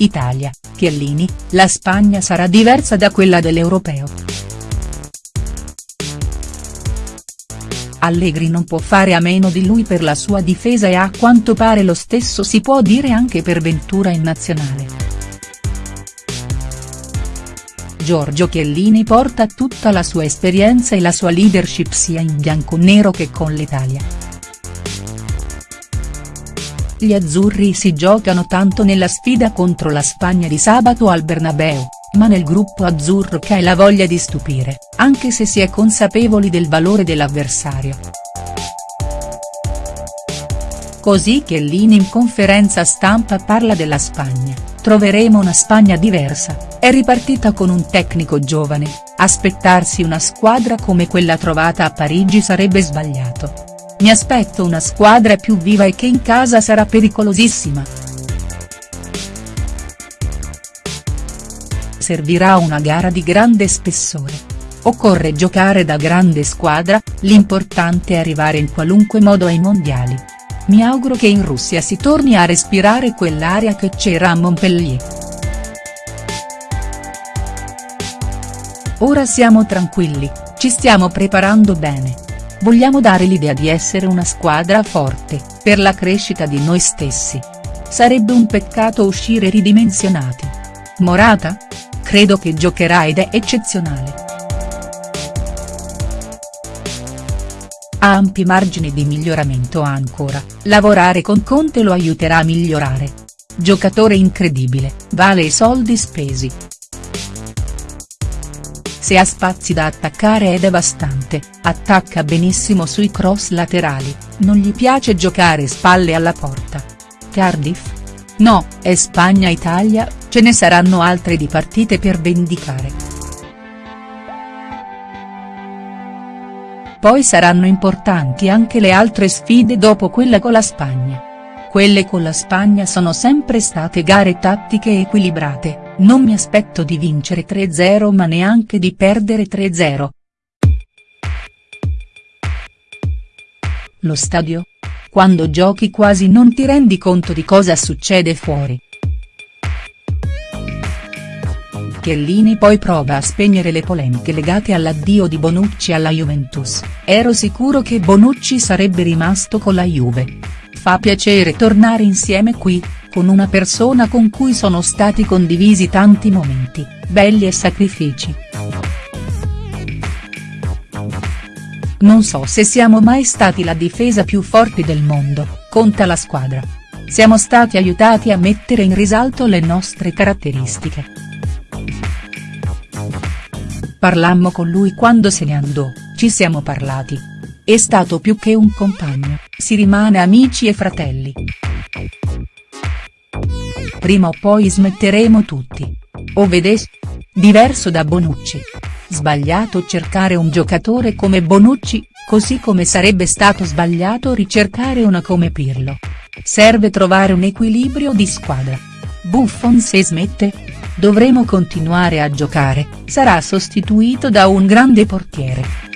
Italia, Chiellini, la Spagna sarà diversa da quella dell'Europeo. Allegri non può fare a meno di lui per la sua difesa e a quanto pare lo stesso si può dire anche per Ventura in nazionale. Giorgio Chiellini porta tutta la sua esperienza e la sua leadership sia in bianconero che con l'Italia. Gli azzurri si giocano tanto nella sfida contro la Spagna di sabato al Bernabeu, ma nel gruppo azzurro ha la voglia di stupire, anche se si è consapevoli del valore dell'avversario. Così Chiellini in conferenza stampa parla della Spagna, troveremo una Spagna diversa, è ripartita con un tecnico giovane, aspettarsi una squadra come quella trovata a Parigi sarebbe sbagliato. Mi aspetto una squadra più viva e che in casa sarà pericolosissima. Servirà una gara di grande spessore. Occorre giocare da grande squadra, l'importante è arrivare in qualunque modo ai mondiali. Mi auguro che in Russia si torni a respirare quell'aria che c'era a Montpellier. Ora siamo tranquilli, ci stiamo preparando bene. Vogliamo dare l'idea di essere una squadra forte, per la crescita di noi stessi. Sarebbe un peccato uscire ridimensionati. Morata? Credo che giocherà ed è eccezionale. Ha ampi margini di miglioramento ancora, lavorare con Conte lo aiuterà a migliorare. Giocatore incredibile, vale i soldi spesi. Se ha spazi da attaccare è devastante, attacca benissimo sui cross laterali, non gli piace giocare spalle alla porta. Cardiff? No, è Spagna-Italia, ce ne saranno altre di partite per vendicare. Poi saranno importanti anche le altre sfide dopo quella con la Spagna. Quelle con la Spagna sono sempre state gare tattiche equilibrate non mi aspetto di vincere 3-0 ma neanche di perdere 3-0. Lo stadio? Quando giochi quasi non ti rendi conto di cosa succede fuori. Chiellini poi prova a spegnere le polemiche legate all'addio di Bonucci alla Juventus, ero sicuro che Bonucci sarebbe rimasto con la Juve. Fa piacere tornare insieme qui, con una persona con cui sono stati condivisi tanti momenti, belli e sacrifici. Non so se siamo mai stati la difesa più forte del mondo, conta la squadra. Siamo stati aiutati a mettere in risalto le nostre caratteristiche. Parlammo con lui quando se ne andò, ci siamo parlati. È stato più che un compagno, si rimane amici e fratelli prima o poi smetteremo tutti. O vedes? Diverso da Bonucci. Sbagliato cercare un giocatore come Bonucci, così come sarebbe stato sbagliato ricercare una come Pirlo. Serve trovare un equilibrio di squadra. Buffon se smette? Dovremo continuare a giocare, sarà sostituito da un grande portiere.